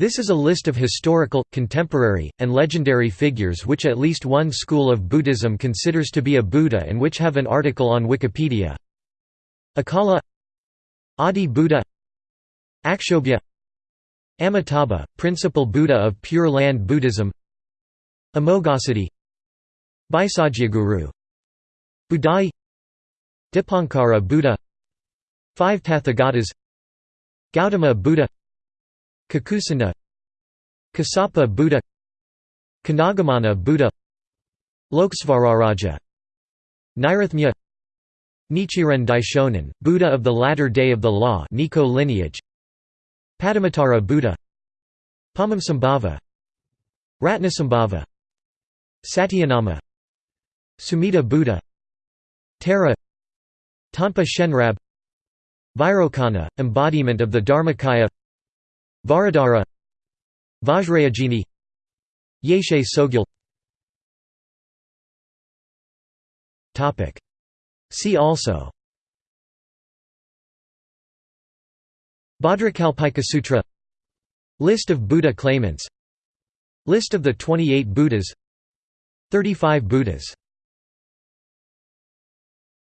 This is a list of historical, contemporary, and legendary figures which at least one school of Buddhism considers to be a Buddha and which have an article on Wikipedia. Acala Adi Buddha Akshobhya Amitabha, principal Buddha of Pure Land Buddhism Amoghasiddhi Bhaisajyaguru Budai Dipankara Buddha Five Tathagatas Gautama Buddha Kakusandha Kassapa Buddha Konagamana Buddha Lokesvararaja Nairatmya Nichiren Daishonin, Buddha of the latter day of the law Nikko lineage Padumuttara Buddha Padmasambhava Ratnasambhava Satyanama Sumita Buddha Tara Tonpa Shenrab Vairocana, embodiment of the Dharmakaya Vajradhara Vajrayogini Yeshe Tsogyal See also. Bhadrakalpika Sutra. List of Buddha claimants. List of the 28 Buddhas. 35 Buddhas